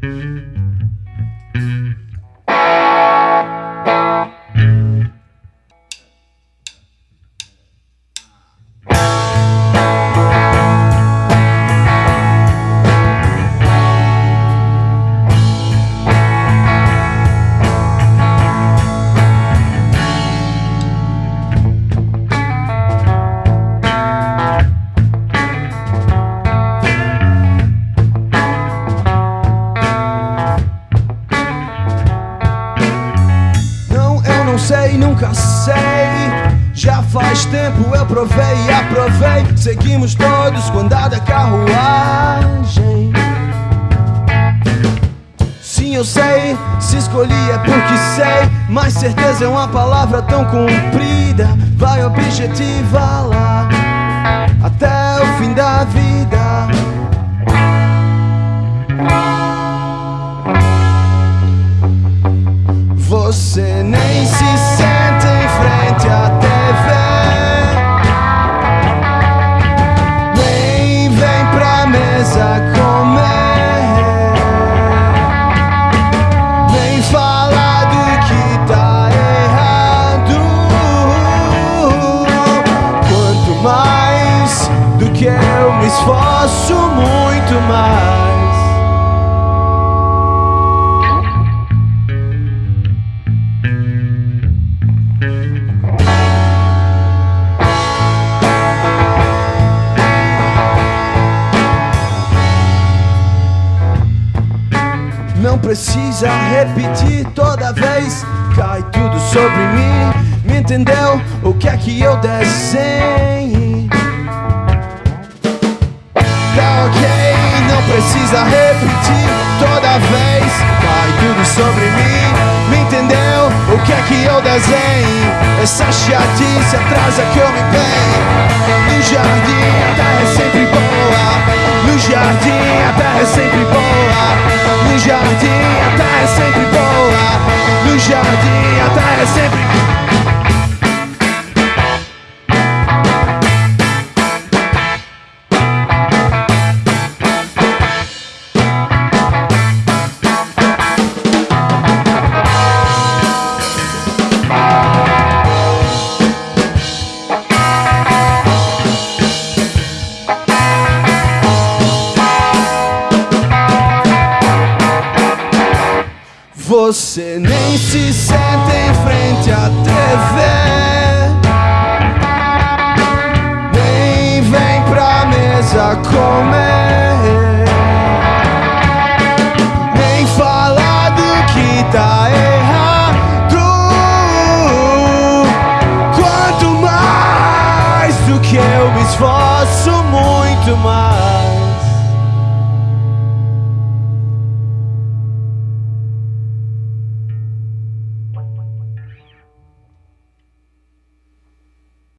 sei, nunca sei. Já faz tempo eu provei e aprovei. Seguimos todos com andar carruagem. Sim, eu sei, se escolhi é porque sei. Mas certeza é uma palavra tão comprida. Vai objetiva lá até o fim da vida. Você nem se senta que eu me esforço, muito mais Não precisa repetir toda vez Cai tudo sobre mim Me entendeu? O que é que eu desenhe? Sobre mim. Me entendeu? O que é que eu desenhe? Essa chatice atrasa que eu me bem No jardim a terra é sempre boa. No jardim a terra é sempre boa. No jardim a terra é sempre boa. No jardim a terra é Você nem se senta em frente à TV Nem vem pra mesa comer. Nem fala do que tá errado. Quanto mais do que eu me esforço